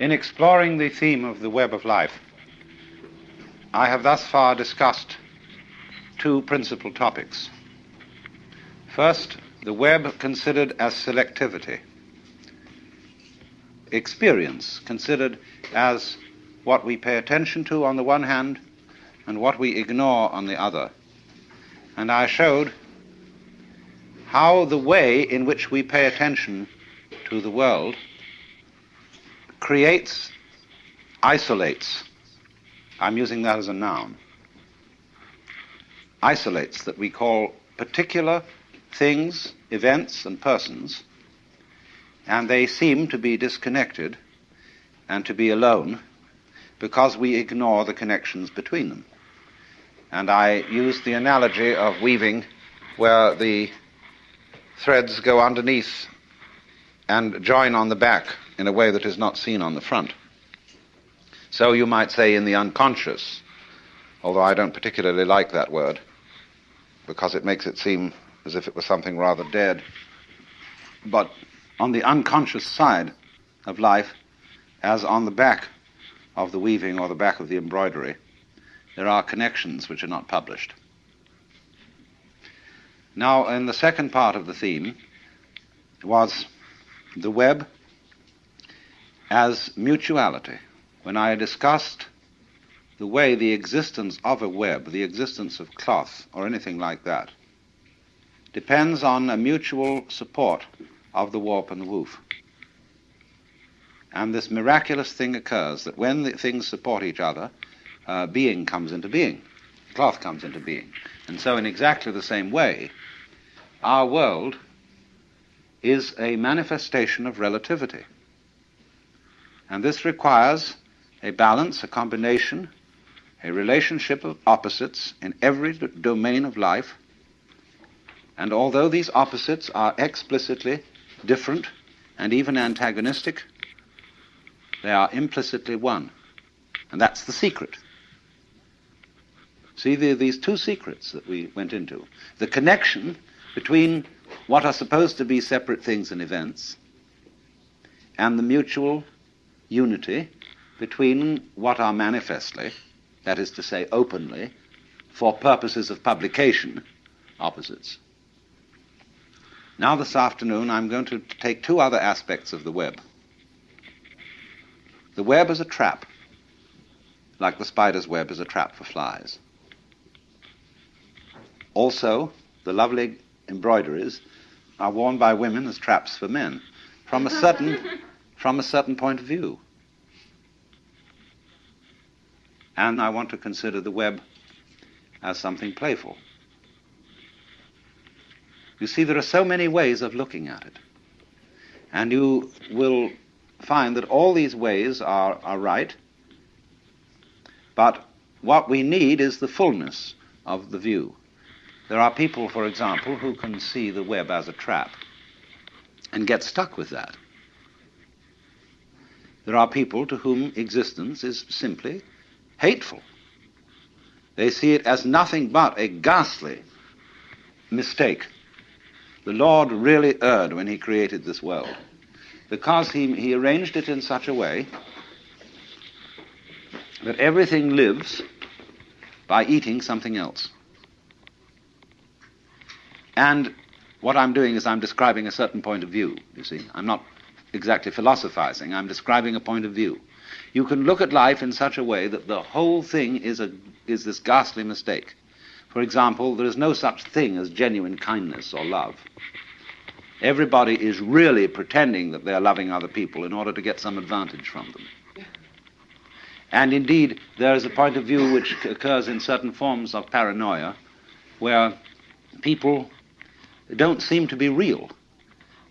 In exploring the theme of the web of life, I have thus far discussed two principal topics. First, the web considered as selectivity, experience considered as what we pay attention to on the one hand and what we ignore on the other. And I showed how the way in which we pay attention to the world creates, isolates, I'm using that as a noun, isolates that we call particular things, events, and persons, and they seem to be disconnected and to be alone because we ignore the connections between them. And I use the analogy of weaving where the threads go underneath and join on the back in a way that is not seen on the front. So you might say in the unconscious, although I don't particularly like that word because it makes it seem as if it was something rather dead. But on the unconscious side of life, as on the back of the weaving or the back of the embroidery, there are connections which are not published. Now, in the second part of the theme was the web as mutuality. When I discussed the way the existence of a web, the existence of cloth, or anything like that, depends on a mutual support of the warp and the woof. And this miraculous thing occurs that when the things support each other, uh, being comes into being, cloth comes into being. And so, in exactly the same way, our world is a manifestation of relativity. And this requires a balance, a combination, a relationship of opposites in every domain of life. And although these opposites are explicitly different and even antagonistic, they are implicitly one. And that's the secret. See, these two secrets that we went into. The connection between what are supposed to be separate things and events and the mutual unity between what are manifestly, that is to say, openly, for purposes of publication, opposites. Now, this afternoon, I'm going to take two other aspects of the web. The web is a trap, like the spider's web is a trap for flies. Also, the lovely embroideries are worn by women as traps for men from a certain, from a certain point of view. And I want to consider the web as something playful. You see, there are so many ways of looking at it. And you will find that all these ways are, are right, but what we need is the fullness of the view. There are people, for example, who can see the web as a trap and get stuck with that. There are people to whom existence is simply hateful. They see it as nothing but a ghastly mistake. The Lord really erred when He created this world because He, he arranged it in such a way that everything lives by eating something else. And what I'm doing is I'm describing a certain point of view, you see. I'm not exactly philosophizing, I'm describing a point of view. You can look at life in such a way that the whole thing is, a, is this ghastly mistake. For example, there is no such thing as genuine kindness or love. Everybody is really pretending that they're loving other people in order to get some advantage from them. And indeed, there is a point of view which occurs in certain forms of paranoia where people don't seem to be real.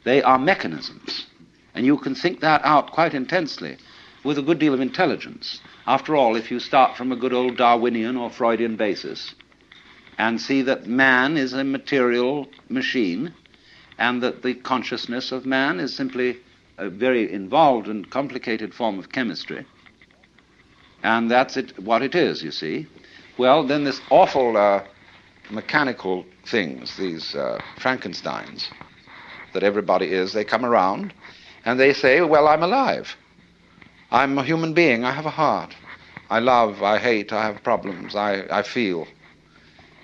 They are mechanisms. And you can think that out quite intensely with a good deal of intelligence. After all, if you start from a good old Darwinian or Freudian basis and see that man is a material machine and that the consciousness of man is simply a very involved and complicated form of chemistry, and that's it, what it is, you see, well, then this awful uh, mechanical things, these uh, I'm alive. I'm a human being. I have a heart. I love, I hate, I have problems, I, I feel.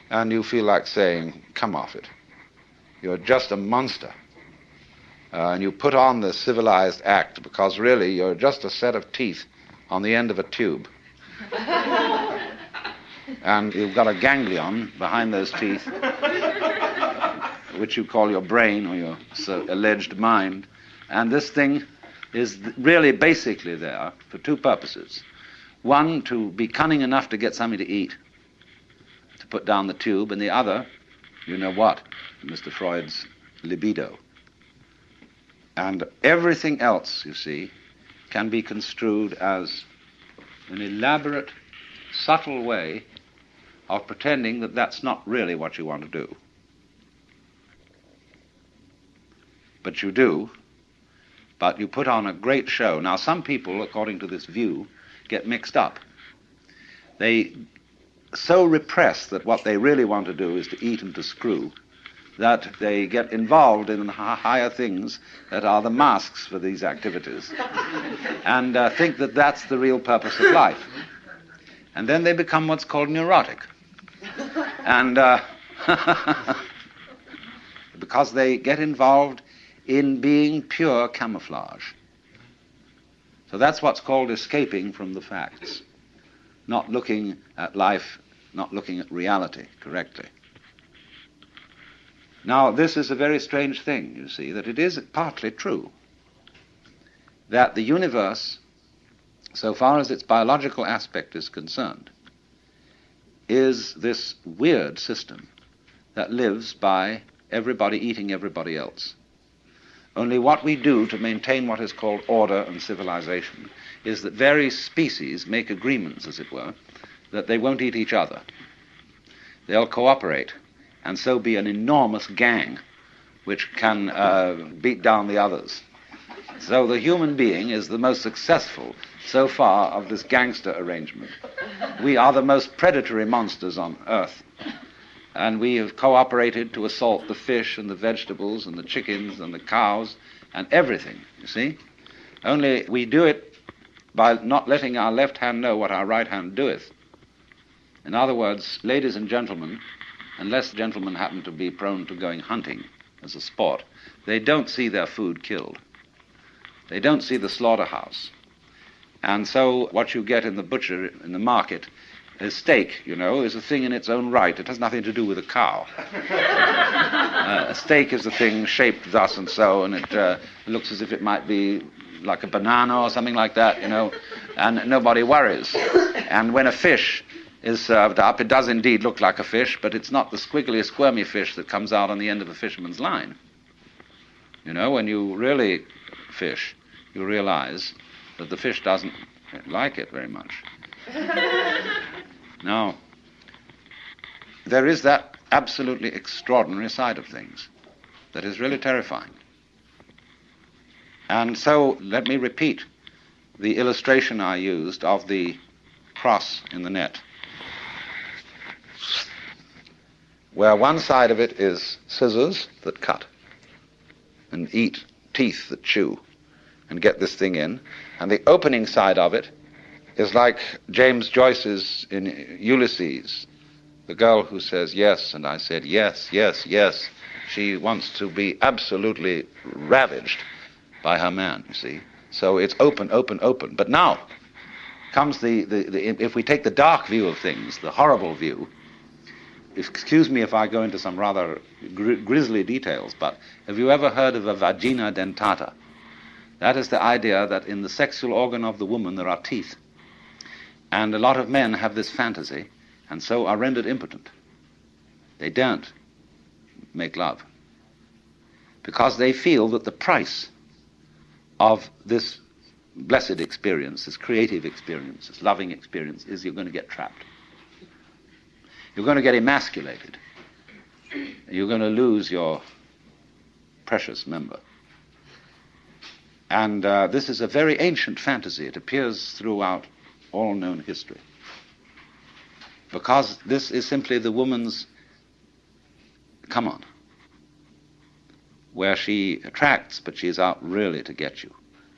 And you feel like saying, come off it. You're just a monster. Uh, and you put on the civilized act because really you're just a set of teeth on the end of a tube. and you've got a ganglion behind those teeth, which you call your brain or your so alleged mind. And this thing is really basically there for two purposes. One, to be cunning enough to get something to eat, to put down the tube, and the other, you know what, Mr. Freud's libido. And everything else, you see, can be construed as an elaborate, subtle way of pretending that that's not really what you want to do. But you do, but you put on a great show. Now, some people, according to this view, get mixed up. They so repress that what they really want to do is to eat and to screw that they get involved in higher things that are the masks for these activities and uh, think that that's the real purpose of life. And then they become what's called neurotic. And uh, because they get involved in being pure camouflage. So that's what's called escaping from the facts, not looking at life, not looking at reality correctly. Now, this is a very strange thing, you see, that it is partly true that the universe, so far as its biological aspect is concerned, is this weird system that lives by everybody eating everybody else. Only what we do to maintain what is called order and civilization is that various species make agreements, as it were, that they won't eat each other. They'll cooperate and so be an enormous gang which can uh, beat down the others. So the human being is the most successful so far of this gangster arrangement. We are the most predatory monsters on earth. And we have cooperated to assault the fish and the vegetables and the chickens and the cows and everything, you see. Only we do it by not letting our left hand know what our right hand doeth. In other words, ladies and gentlemen, unless gentlemen happen to be prone to going hunting as a sport, they don't see their food killed. They don't see the slaughterhouse. And so what you get in the butcher, in the market, a steak, you know, is a thing in its own right. It has nothing to do with a cow. uh, a steak is a thing shaped thus and so, and it uh, looks as if it might be like a banana or something like that, you know, and nobody worries. And when a fish is served up. It does indeed look like a fish, but it's not the squiggly, squirmy fish that comes out on the end of a fisherman's line. You know, when you really fish, you realize that the fish doesn't like it very much. now, there is that absolutely extraordinary side of things that is really terrifying. And so, let me repeat the illustration I used of the cross in the net. where one side of it is scissors that cut and eat, teeth that chew and get this thing in, and the opening side of it is like James Joyce's in Ulysses, the girl who says yes, and I said yes, yes, yes. She wants to be absolutely ravaged by her man, you see. So it's open, open, open. But now comes the, the, the if we take the dark view of things, the horrible view, excuse me if I go into some rather gr- grisly details, but have you ever heard of a vagina dentata? That is the idea that in the sexual organ of the woman there are teeth. And a lot of men have this fantasy and so are rendered impotent. They don't make love because they feel that the price of this blessed experience, this creative experience, this loving experience, is you're going to get trapped. You're going to get emasculated. You're going to lose your precious member. And uh, this is a very ancient fantasy. It appears throughout all known history. Because this is simply the woman's come on, where she attracts, but she is out really to get you.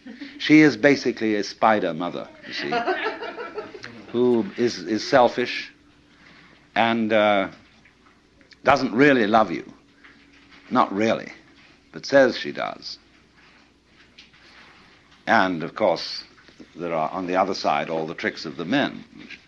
She is basically a spider mother, you see, who is, is selfish and uh, doesn't really love you. Not really, but says she does. And of course, there are on the other side all the tricks of the men, which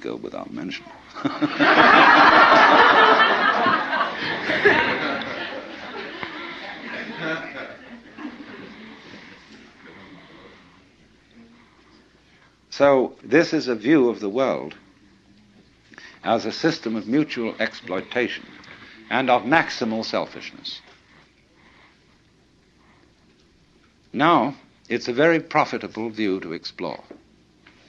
go without mention. so, this is a view of the world as a system of mutual exploitation and of maximal selfishness. Now, it's a very profitable view to explore.